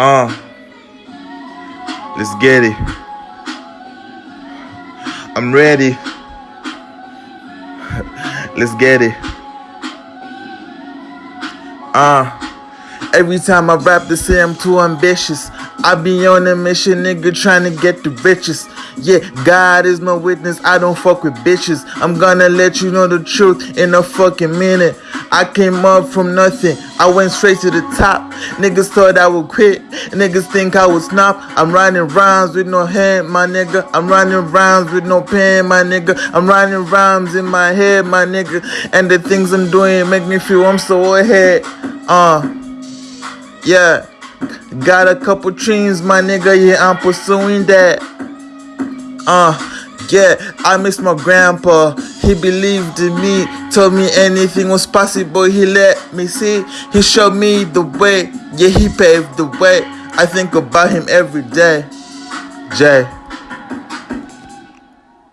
Uh, let's get it. I'm ready. let's get it. Uh, every time I rap, they say I'm too ambitious. I be on a mission, nigga, trying to get the riches. Yeah, God is my witness, I don't fuck with bitches. I'm gonna let you know the truth in a fucking minute. I came up from nothing, I went straight to the top. Niggas thought I would quit, niggas think I would stop. I'm writing rhymes with no hand, my nigga. I'm writing rhymes with no pen, my nigga. I'm writing rhymes in my head, my nigga. And the things I'm doing make me feel I'm so ahead. Uh, yeah. Got a couple dreams, my nigga, yeah, I'm pursuing that. Uh, yeah, I miss my grandpa. He believed in me, told me anything was possible. He let me see, he showed me the way. Yeah, he paved the way. I think about him every day. Jay.